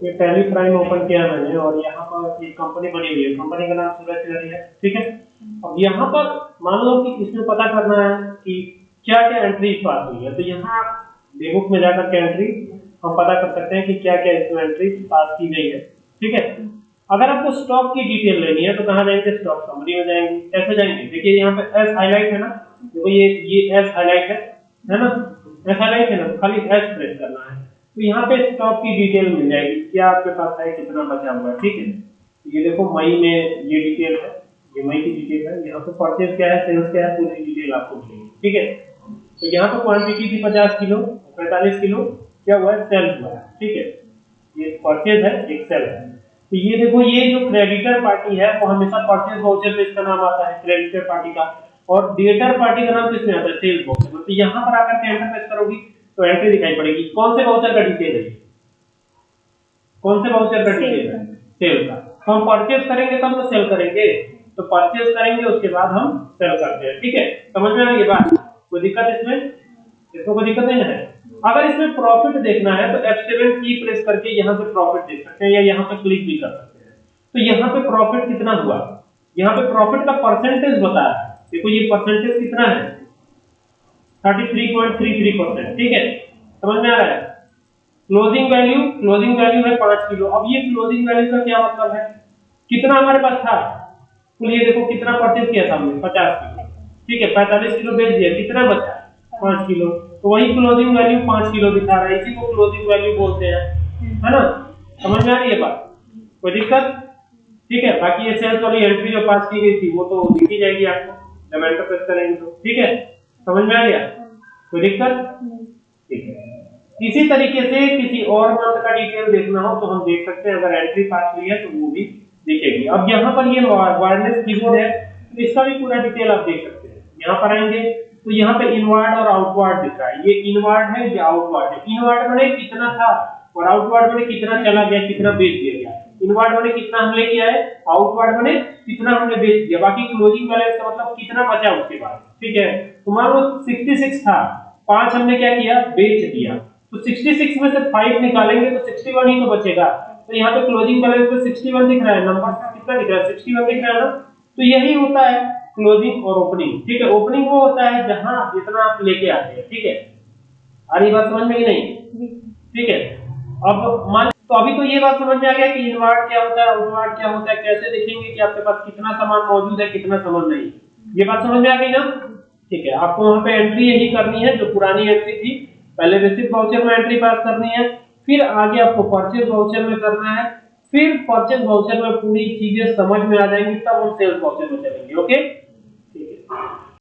ये tally prime open किया मैंने और यहाँ पर एक कंपनी बनी हुई है। कंपनी का नाम सूरज तिवारी है, ठीक है? अब यहाँ पर मान लो कि इसमें पता करना है कि क्या क्या एंट्री पास हुई है। तो यहाँ बेबुक में जाकर के एंट्री हम पता कर सकते हैं कि क्या क्या इसमें एंट्री पास की गई है, ठीक है? अगर आपको स्टॉक की डिटेल लेनी है तो कहाँ जाएँगे? स्टॉक समरी में जाएँगे। ऐसे जाएँगे। देखिए यहाँ पे एस हाईलाइट है ना? देखो ये ये एस हाईलाइट है है ना? एस हाईलाइट है ना? खाली एस प्रेस करना है। तो यहाँ पे स्टॉक की डिटेल मिल जाएगी क्या आपके पास है कितना बचा हुआ है, ठीक है? ये देखो, मई में ये डिटेल है, ये मई की डिटेल है। यहाँ पे परचेज क्या है सेल्स क्या है, पूरी डिटेल आपको मिलेगी, ठीक है? तो यहाँ पे क्वांटिटी थी पचास किलो, पैंतालीस किलो, क्या हुआ है? सेल हुआ है, ठीक है? ये परचेज है, एक सेल है। तो ये देखो, ये जो क्रेडिटर पार्टी है, वो हमेशा परचेज वाउचर पे इसका नाम आता है क्रेडिटर पार्टी का। और डेटर पार्टी का नाम किसमें आता है? सेल्स वाउचर तो यहाँ पर आकर के एंटर प्रेस करोगी तो एंट्री दिखाई पड़ेगी। कौन से वाउचर का डिटेल है? कौन से वाउचर का डिटेल है? सेल का। तो हम परचेज करेंगे तब तो सेल करेंगे। तो परचेज करेंगे, उसके बाद हम सेल करते हैं। ठीक है? समझ में आ गई बात? कोई दिक्कत इसमें? इसको कोई दिक्कत नहीं है? अगर इसमें प्रॉफिट देखना है तो F7 की प्रेस करके यहाँ पे प्रॉफिट देख सकते हैं या यहाँ पे क्लिक भी कर सकते हैं। तो यहाँ पे प्रॉफिट कितना हुआ? यहाँ पे प्रॉफिट का परसेंटेज बताया है। देखो ये परसेंटेज कितना है? 33.33 परसेंट ठीक है? समझ में आ रहा है? क्लोजिंग वैल्यू क्लोजिंग वैल्यू है पाँच किलो। अब ये क्लोजिंग वैल्यू का क्या मतलब है? कितना हमारे पास था? देखो कितना परचेज किया था हमने? पचास किलो। ठीक है, पैंतालीस किलो बेच दिया। कितना बचा? पाँच किलो। तो वही क्लोजिंग वैल्यू पाँच किलो दिखा रहा है। इसी को क्लोजिंग वैल्यू बोलते हैं। है ना? समझ में आ रही है बात? कोई दिक्कत? ठीक है, बाकी ये सेल्स वाली एंट्री जो पास की गई थी, वो तो दिखी जाएगी आपको। जब एंटर प्रेस करेंगे तो ठीक है? समझ में आ गया? कोई दिक्कत? ठीक है। इसी तरीके से किसी और मंथ का डिटेल देखना हो तो हम देख सकते हैं। अगर एंट्री पास हुई है तो वो भी दिखेगी। अब यहाँ पर ये वायरलेस कीबोर्ड है तो इसका भी पूरा डिटेल आप देख सकते हैं। यहाँ पर आएँगे तो यहाँ पे इनवर्ड और आउटवर्ड दिख रहा है। ये इनवर्ड है, या आउटवर्ड है। इनवर्ड मैंने कितना था और आउटवर्ड मैंने कितना चला गया, कितना बेच दिया गया? इनवर्ड मैंने कितना हमने किया है? आउटवर्ड मैंने कितना हमने बेच दिया? बाकी क्लोजिंग बैलेंस का मतलब कितना बचा उसके बाद। ठीक है? तो मान लो 66 था। पाँच हमने क्या किया? बेच दिया। तो 66 में से 5 निकालेंगे तो 61 ही तो बचेगा। तो यहाँ पे क्लोजिंग बैलेंस पे 61 दिख रहा है। नंबर कितना दिख रहा है? 61 दिख रहा है ना? तो यही होता है क्लोजिंग और ओपनिंग ठीक है? ओपनिंग वो होता है जहाँ जितना आप लेके आते हैं। ठीक है? आ रही बात समझ में कि नहीं? ठीक है? अब मान तो अभी तो ये बात समझ में आ गया कि इनवर्ट क्या होता है, आउटवर्ट क्या होता है, कैसे देखेंगे कि आपके पास कितना सामान मौजूद है, कितना सामान नहीं ये बात समझ में आ गई ना? ठीक है, आपको वहाँ पे एंट्री यही करनी है, जो पुरानी एंट्री थी। पहले रिसिप्ट वाउचर में एंट्री पास करनी है, फिर आगे आपको परचेज वाउचर में करना है, फिर परचेज वाउचर में पूरी चीज़ें समझ में आ जाएँगी, तब हम सेल्स वाउचर में चलेंगे ओके